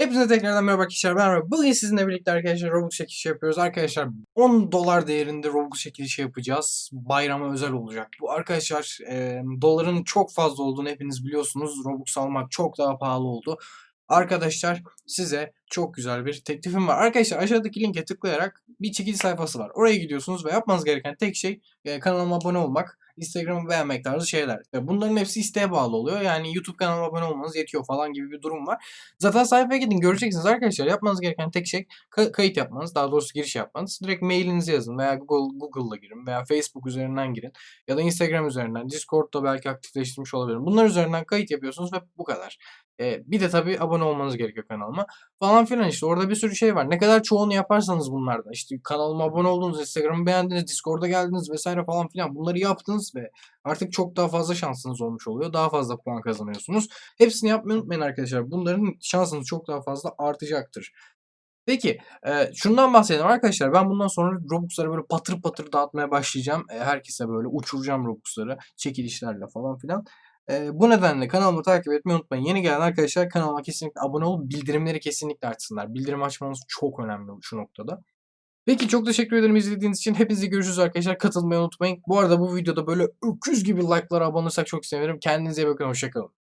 Hepinize tekrardan merhaba arkadaşlar. Ben Robux. Bugün sizinle birlikte arkadaşlar Robux çekilişi yapıyoruz. Arkadaşlar 10 dolar değerinde Robux çekilişi yapacağız. Bayrama özel olacak. Bu arkadaşlar e, doların çok fazla olduğunu hepiniz biliyorsunuz. Robux almak çok daha pahalı oldu. Arkadaşlar size çok güzel bir teklifim var. Arkadaşlar aşağıdaki linke tıklayarak bir çekiliş sayfası var. Oraya gidiyorsunuz ve yapmanız gereken tek şey e, kanalıma abone olmak. Instagram'ı beğenmek tarzı şeyler. Bunların hepsi isteğe bağlı oluyor. Yani YouTube kanalıma abone olmanız yetiyor falan gibi bir durum var. Zaten sayfaya gidin göreceksiniz arkadaşlar. Yapmanız gereken tek şey ka- kayıt yapmanız. Daha doğrusu giriş yapmanız. Direkt mailinizi yazın veya Google Google'la girin veya Facebook üzerinden girin. Ya da Instagram üzerinden. Discord'da belki aktifleştirmiş olabilirim. Bunlar üzerinden kayıt yapıyorsunuz ve bu kadar. E, bir de tabii abone olmanız gerekiyor kanalıma. Falan filan işte orada bir sürü şey var. Ne kadar çoğunu yaparsanız bunlardan. işte kanalıma abone oldunuz, Instagram'ı beğendiniz, Discord'a geldiniz vesaire falan filan. Bunları yaptınız ve artık çok daha fazla şansınız olmuş oluyor. Daha fazla puan kazanıyorsunuz. Hepsini yapmayı unutmayın arkadaşlar. Bunların şansınız çok daha fazla artacaktır. Peki e, şundan bahsedelim arkadaşlar. Ben bundan sonra Robux'ları böyle patır patır dağıtmaya başlayacağım. E, herkese böyle uçuracağım Robux'ları çekilişlerle falan filan. E, bu nedenle kanalımı takip etmeyi unutmayın. Yeni gelen arkadaşlar kanalıma kesinlikle abone olup bildirimleri kesinlikle açsınlar. Bildirim açmanız çok önemli şu noktada. Peki çok teşekkür ederim izlediğiniz için. Hepinize görüşürüz arkadaşlar. Katılmayı unutmayın. Bu arada bu videoda böyle öküz gibi like'lara abone olursak çok sevinirim. Kendinize iyi bakın. Hoşçakalın.